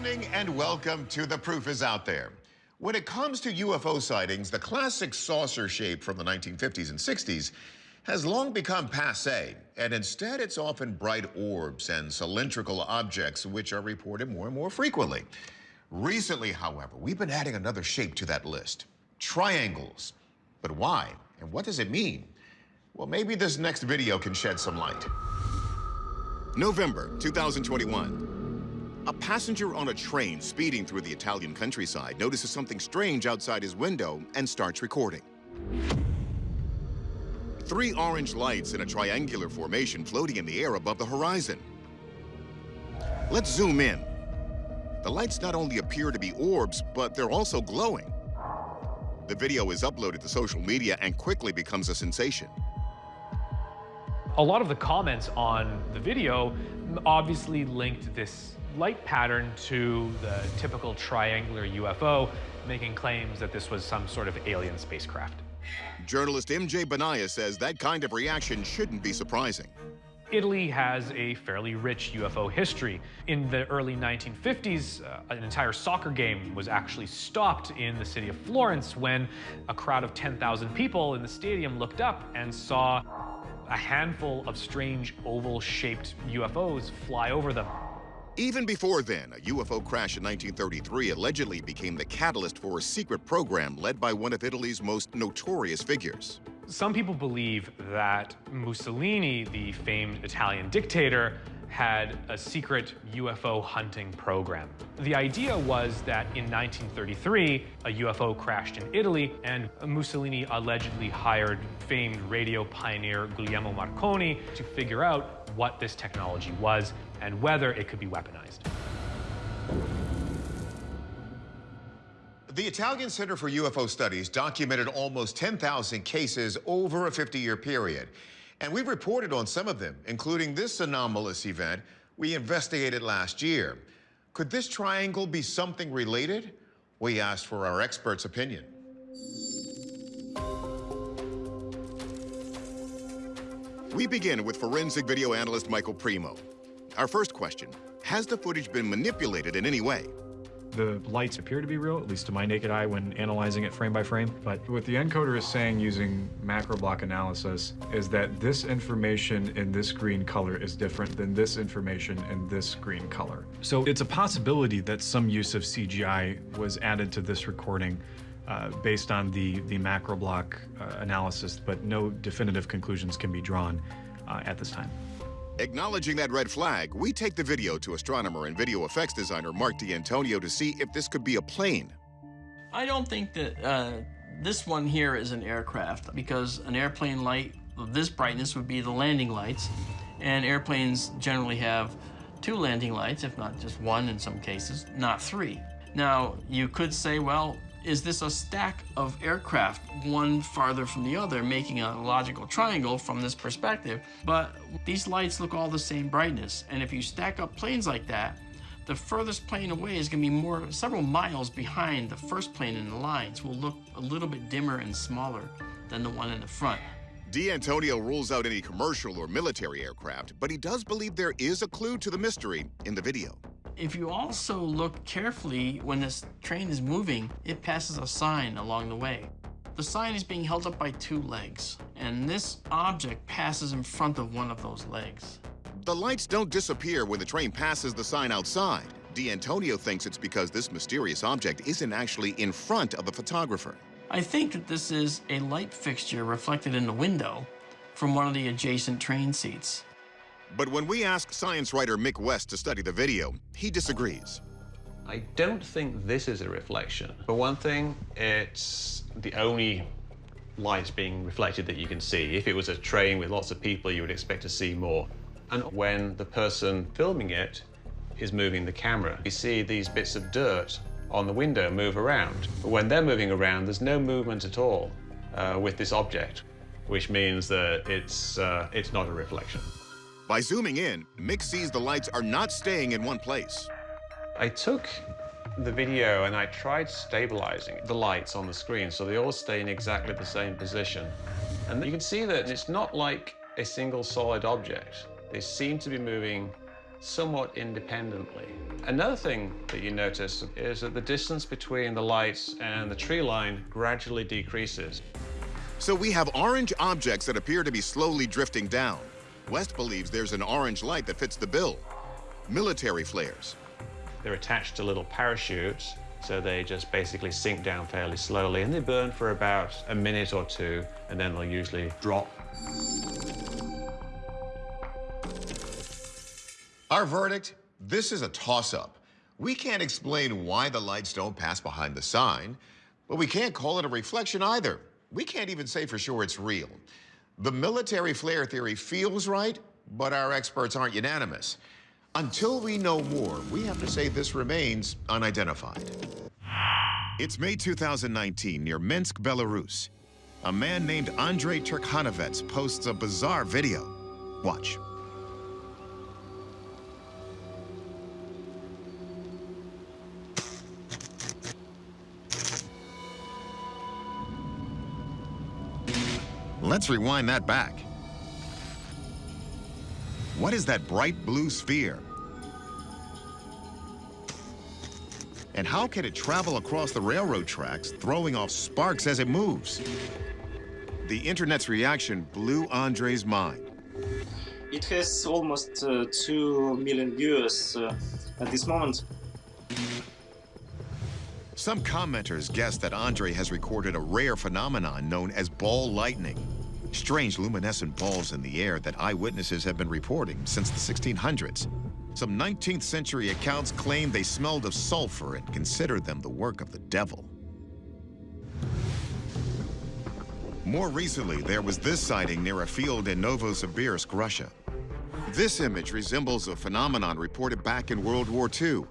evening and welcome to The Proof is Out There. When it comes to UFO sightings, the classic saucer shape from the 1950s and 60s has long become passe, and instead it's often bright orbs and cylindrical objects which are reported more and more frequently. Recently, however, we've been adding another shape to that list triangles. But why? And what does it mean? Well, maybe this next video can shed some light. November 2021. A passenger on a train speeding through the Italian countryside notices something strange outside his window and starts recording. Three orange lights in a triangular formation floating in the air above the horizon. Let's zoom in. The lights not only appear to be orbs, but they're also glowing. The video is uploaded to social media and quickly becomes a sensation. A lot of the comments on the video obviously linked this light pattern to the typical triangular UFO, making claims that this was some sort of alien spacecraft. Journalist MJ Banias says that kind of reaction shouldn't be surprising. Italy has a fairly rich UFO history. In the early 1950s, uh, an entire soccer game was actually stopped in the city of Florence when a crowd of 10,000 people in the stadium looked up and saw a handful of strange oval-shaped UFOs fly over them. Even before then, a UFO crash in 1933 allegedly became the catalyst for a secret program led by one of Italy's most notorious figures. Some people believe that Mussolini, the famed Italian dictator, had a secret UFO hunting program. The idea was that in 1933, a UFO crashed in Italy, and Mussolini allegedly hired famed radio pioneer Guglielmo Marconi to figure out what this technology was and whether it could be weaponized. The Italian Center for UFO Studies documented almost 10,000 cases over a 50-year period. And we've reported on some of them, including this anomalous event we investigated last year. Could this triangle be something related? We asked for our expert's opinion. We begin with forensic video analyst Michael Primo. Our first question, has the footage been manipulated in any way? The lights appear to be real, at least to my naked eye when analyzing it frame by frame. But what the encoder is saying using macro block analysis is that this information in this green color is different than this information in this green color. So it's a possibility that some use of CGI was added to this recording uh, based on the, the macro block uh, analysis, but no definitive conclusions can be drawn uh, at this time. Acknowledging that red flag, we take the video to astronomer and video effects designer Mark D'Antonio to see if this could be a plane. I don't think that uh, this one here is an aircraft because an airplane light of this brightness would be the landing lights, and airplanes generally have two landing lights, if not just one in some cases, not three. Now, you could say, well, is this a stack of aircraft, one farther from the other, making a logical triangle from this perspective? But these lights look all the same brightness, and if you stack up planes like that, the furthest plane away is going to be more several miles behind the first plane in the lines will look a little bit dimmer and smaller than the one in the front. D'Antonio rules out any commercial or military aircraft, but he does believe there is a clue to the mystery in the video. If you also look carefully when this train is moving, it passes a sign along the way. The sign is being held up by two legs, and this object passes in front of one of those legs. The lights don't disappear when the train passes the sign outside. D'Antonio thinks it's because this mysterious object isn't actually in front of the photographer. I think that this is a light fixture reflected in the window from one of the adjacent train seats. But when we ask science writer Mick West to study the video, he disagrees. I don't think this is a reflection. For one thing, it's the only light being reflected that you can see. If it was a train with lots of people, you would expect to see more. And when the person filming it is moving the camera, you see these bits of dirt on the window move around. But when they're moving around, there's no movement at all uh, with this object, which means that it's, uh, it's not a reflection. By zooming in, Mick sees the lights are not staying in one place. I took the video and I tried stabilizing the lights on the screen so they all stay in exactly the same position. And you can see that it's not like a single solid object. They seem to be moving somewhat independently. Another thing that you notice is that the distance between the lights and the tree line gradually decreases. So we have orange objects that appear to be slowly drifting down. West believes there's an orange light that fits the bill. Military flares. They're attached to little parachutes, so they just basically sink down fairly slowly, and they burn for about a minute or two, and then they'll usually drop. Our verdict? This is a toss-up. We can't explain why the lights don't pass behind the sign, but we can't call it a reflection either. We can't even say for sure it's real. The military flare theory feels right, but our experts aren't unanimous. Until we know more, we have to say this remains unidentified. It's May 2019 near Minsk, Belarus. A man named Andrei Turkhanovets posts a bizarre video. Watch. Let's rewind that back. What is that bright blue sphere? And how can it travel across the railroad tracks, throwing off sparks as it moves? The internet's reaction blew Andre's mind. It has almost uh, 2 million viewers uh, at this moment. Some commenters guess that Andre has recorded a rare phenomenon known as ball lightning. Strange luminescent balls in the air that eyewitnesses have been reporting since the 1600s. Some 19th century accounts claim they smelled of sulfur and considered them the work of the devil. More recently, there was this sighting near a field in Novosibirsk, Russia. This image resembles a phenomenon reported back in World War II.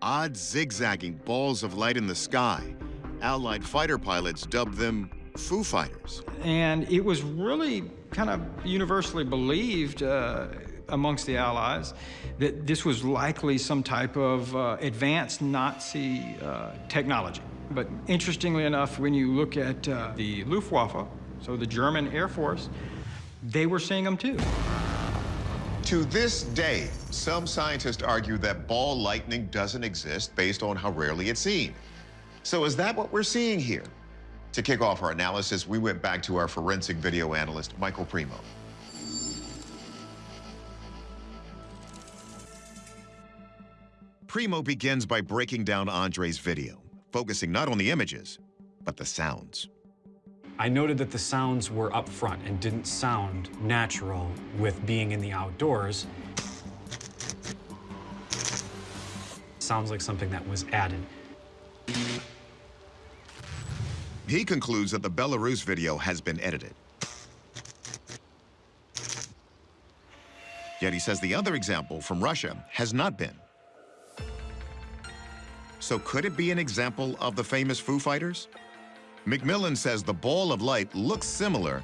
Odd zigzagging balls of light in the sky. Allied fighter pilots dubbed them Foo Fighters. And it was really kind of universally believed uh, amongst the Allies that this was likely some type of uh, advanced Nazi uh, technology. But interestingly enough, when you look at uh, the Luftwaffe, so the German Air Force, they were seeing them too. To this day, some scientists argue that ball lightning doesn't exist based on how rarely it's seen. So is that what we're seeing here? To kick off our analysis, we went back to our forensic video analyst, Michael Primo. Primo begins by breaking down Andre's video, focusing not on the images, but the sounds. I noted that the sounds were up front and didn't sound natural with being in the outdoors. Sounds like something that was added. He concludes that the Belarus video has been edited. Yet he says the other example from Russia has not been. So could it be an example of the famous Foo Fighters? McMillan says the ball of light looks similar,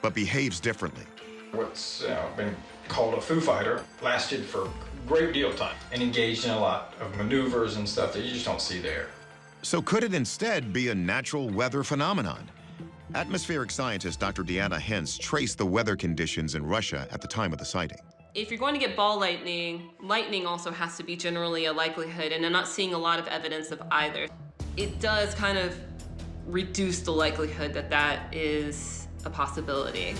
but behaves differently. What's uh, been called a Foo Fighter lasted for a great deal of time and engaged in a lot of maneuvers and stuff that you just don't see there. So could it instead be a natural weather phenomenon? Atmospheric scientist Dr. Deanna Hens traced the weather conditions in Russia at the time of the sighting. If you're going to get ball lightning, lightning also has to be generally a likelihood, and I'm not seeing a lot of evidence of either. It does kind of reduce the likelihood that that is a possibility.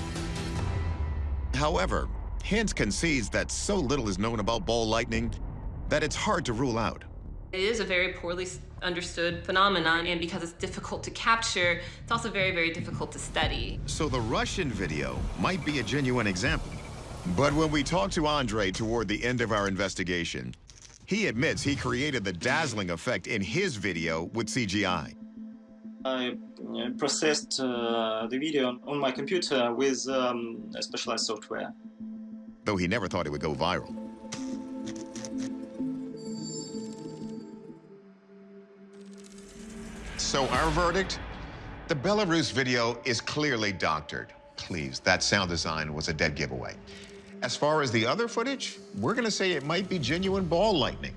However, Hens concedes that so little is known about ball lightning that it's hard to rule out. It is a very poorly understood phenomenon, and because it's difficult to capture, it's also very, very difficult to study. So the Russian video might be a genuine example. But when we talk to Andre toward the end of our investigation, he admits he created the dazzling effect in his video with CGI. I uh, processed uh, the video on my computer with um, specialized software. Though he never thought it would go viral. So our verdict? The Belarus video is clearly doctored. Please, that sound design was a dead giveaway. As far as the other footage, we're gonna say it might be genuine ball lightning.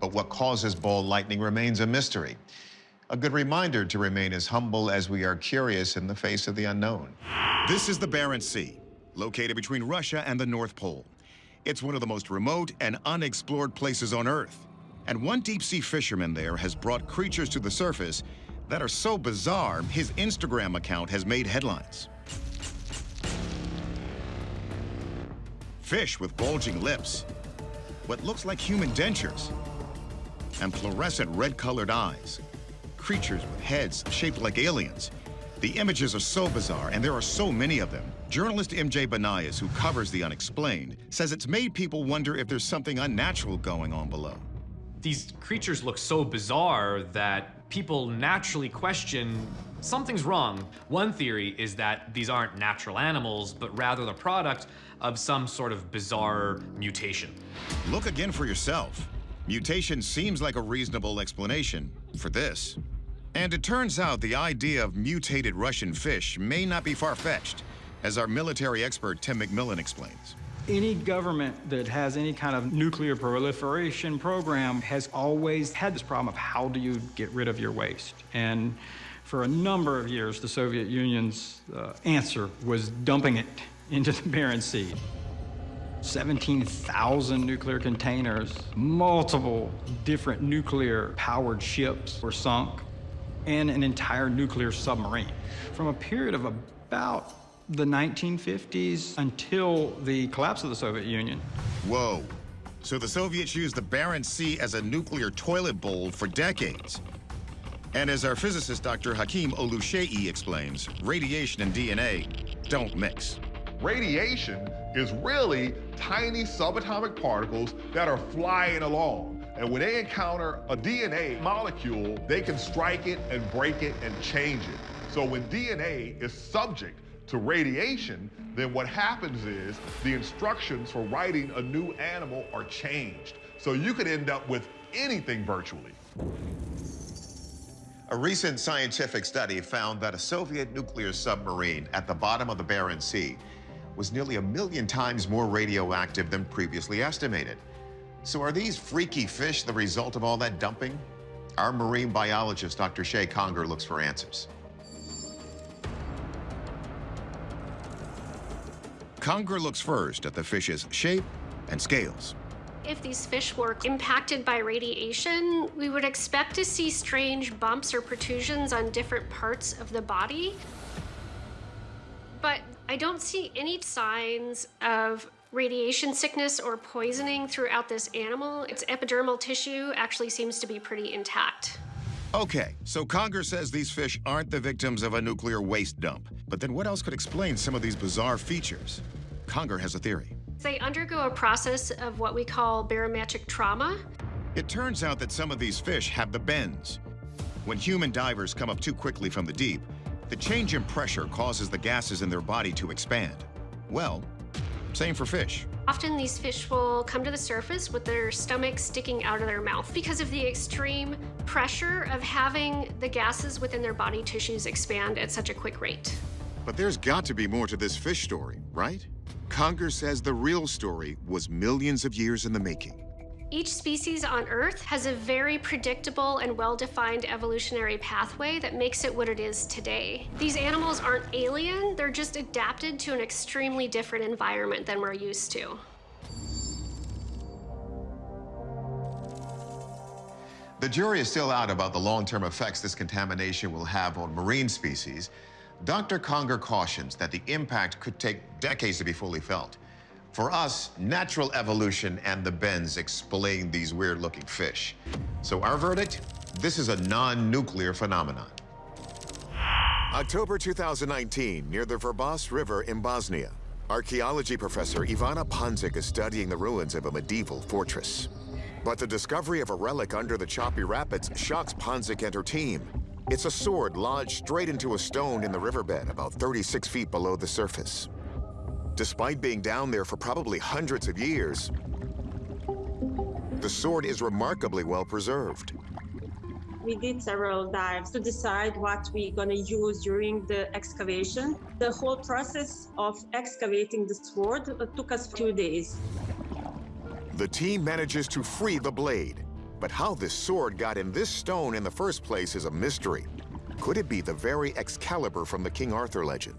But what causes ball lightning remains a mystery. A good reminder to remain as humble as we are curious in the face of the unknown. This is the Barents Sea, located between Russia and the North Pole. It's one of the most remote and unexplored places on Earth. And one deep-sea fisherman there has brought creatures to the surface that are so bizarre, his Instagram account has made headlines. Fish with bulging lips, what looks like human dentures, and fluorescent red-colored eyes. Creatures with heads shaped like aliens. The images are so bizarre, and there are so many of them. Journalist MJ Banias, who covers the unexplained, says it's made people wonder if there's something unnatural going on below. These creatures look so bizarre that people naturally question something's wrong. One theory is that these aren't natural animals, but rather the product of some sort of bizarre mutation. Look again for yourself. Mutation seems like a reasonable explanation for this. And it turns out the idea of mutated Russian fish may not be far-fetched, as our military expert Tim McMillan explains. Any government that has any kind of nuclear proliferation program has always had this problem of how do you get rid of your waste? And for a number of years, the Soviet Union's uh, answer was dumping it into the Barents Sea. 17,000 nuclear containers, multiple different nuclear powered ships were sunk, and an entire nuclear submarine. From a period of about the 1950s until the collapse of the Soviet Union. Whoa. So the Soviets used the Barents Sea as a nuclear toilet bowl for decades. And as our physicist Dr. Hakeem Oluseyi explains, radiation and DNA don't mix. Radiation is really tiny subatomic particles that are flying along. And when they encounter a DNA molecule, they can strike it and break it and change it. So when DNA is subject to radiation, then what happens is the instructions for writing a new animal are changed. So you could end up with anything virtually. A recent scientific study found that a Soviet nuclear submarine at the bottom of the Barents Sea was nearly a million times more radioactive than previously estimated. So are these freaky fish the result of all that dumping? Our marine biologist, Dr. Shay Conger, looks for answers. Conger looks first at the fish's shape and scales. If these fish were impacted by radiation, we would expect to see strange bumps or protrusions on different parts of the body. But I don't see any signs of radiation sickness or poisoning throughout this animal. Its epidermal tissue actually seems to be pretty intact. Okay, so Conger says these fish aren't the victims of a nuclear waste dump. But then what else could explain some of these bizarre features? Conger has a theory. They undergo a process of what we call barometric trauma. It turns out that some of these fish have the bends. When human divers come up too quickly from the deep, the change in pressure causes the gases in their body to expand. Well, same for fish. Often these fish will come to the surface with their stomach sticking out of their mouth because of the extreme pressure of having the gases within their body tissues expand at such a quick rate. But there's got to be more to this fish story, right? Conger says the real story was millions of years in the making. Each species on Earth has a very predictable and well-defined evolutionary pathway that makes it what it is today. These animals aren't alien, they're just adapted to an extremely different environment than we're used to. The jury is still out about the long-term effects this contamination will have on marine species. Dr. Conger cautions that the impact could take decades to be fully felt. For us, natural evolution and the bends explain these weird-looking fish. So our verdict? This is a non-nuclear phenomenon. October 2019, near the Vrbas River in Bosnia. Archaeology professor Ivana Pandzic is studying the ruins of a medieval fortress. But the discovery of a relic under the choppy rapids shocks Pandzic and her team. It's a sword lodged straight into a stone in the riverbed about 36 feet below the surface. Despite being down there for probably hundreds of years, the sword is remarkably well preserved. We did several dives to decide what we're gonna use during the excavation. The whole process of excavating the sword took us two days. The team manages to free the blade, but how this sword got in this stone in the first place is a mystery. Could it be the very Excalibur from the King Arthur legend?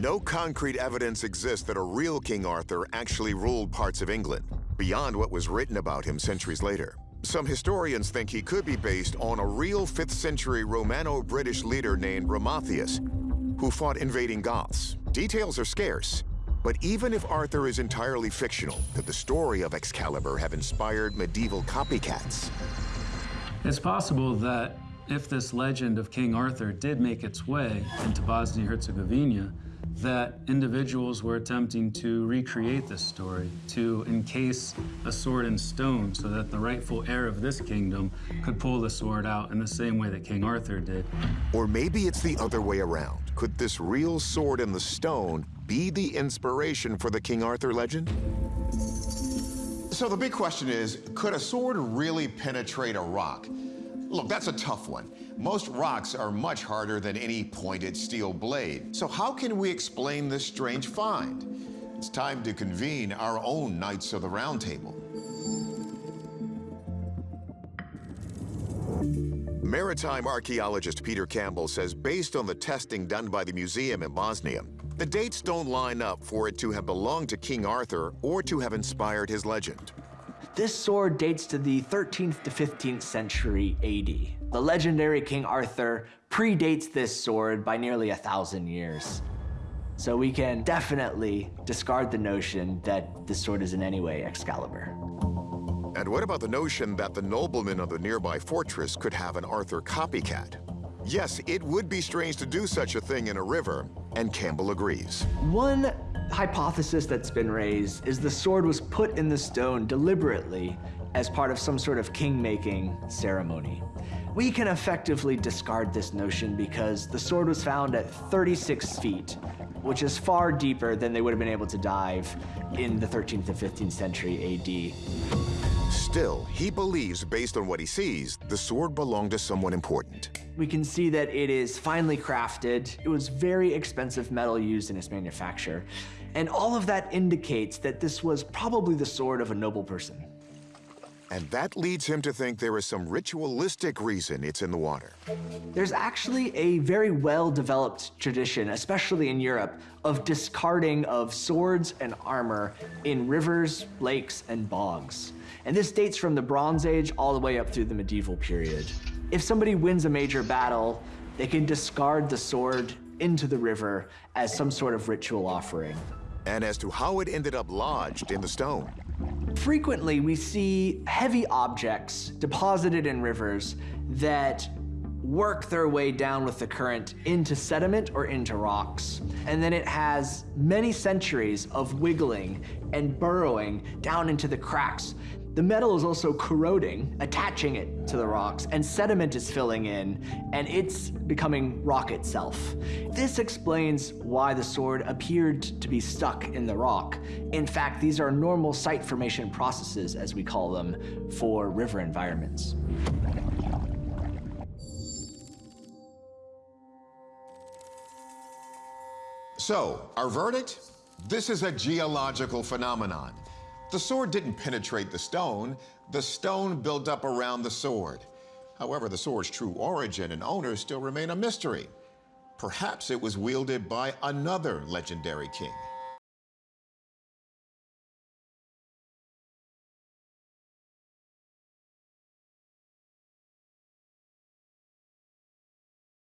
No concrete evidence exists that a real King Arthur actually ruled parts of England, beyond what was written about him centuries later. Some historians think he could be based on a real 5th century Romano-British leader named Riothamus, who fought invading Goths. Details are scarce, but even if Arthur is entirely fictional, could the story of Excalibur have inspired medieval copycats? It's possible that if this legend of King Arthur did make its way into Bosnia-Herzegovina, that individuals were attempting to recreate this story, to encase a sword in stone so that the rightful heir of this kingdom could pull the sword out in the same way that King Arthur did. Or maybe it's the other way around. Could this real sword in the stone be the inspiration for the King Arthur legend? So the big question is, could a sword really penetrate a rock? Look, that's a tough one. Most rocks are much harder than any pointed steel blade. So how can we explain this strange find? It's time to convene our own Knights of the Round Table. Maritime archaeologist Peter Campbell says based on the testing done by the museum in Bosnia, the dates don't line up for it to have belonged to King Arthur or to have inspired his legend. This sword dates to the 13th to 15th century AD. The legendary King Arthur predates this sword by nearly a thousand years. So we can definitely discard the notion that this sword is in any way Excalibur. And what about the notion that the noblemen of the nearby fortress could have an Arthur copycat? Yes, it would be strange to do such a thing in a river, and Campbell agrees. One hypothesis that's been raised is the sword was put in the stone deliberately as part of some sort of king-making ceremony. We can effectively discard this notion because the sword was found at 36 feet, which is far deeper than they would have been able to dive in the 13th to 15th century AD. Still, he believes, based on what he sees, the sword belonged to someone important. We can see that it is finely crafted. It was very expensive metal used in its manufacture. And all of that indicates that this was probably the sword of a noble person. And that leads him to think there is some ritualistic reason it's in the water. There's actually a very well-developed tradition, especially in Europe, of discarding of swords and armor in rivers, lakes, and bogs. And this dates from the Bronze Age all the way up through the medieval period. If somebody wins a major battle, they can discard the sword into the river as some sort of ritual offering. And as to how it ended up lodged in the stone. Frequently, we see heavy objects deposited in rivers that work their way down with the current into sediment or into rocks. And then it has many centuries of wiggling and burrowing down into the cracks. The metal is also corroding, attaching it to the rocks, and sediment is filling in, and it's becoming rock itself. This explains why the sword appeared to be stuck in the rock. In fact, these are normal site formation processes, as we call them, for river environments. So, our verdict? This is a geological phenomenon. The sword didn't penetrate the stone. The stone built up around the sword. However, the sword's true origin and owner still remain a mystery. Perhaps it was wielded by another legendary king.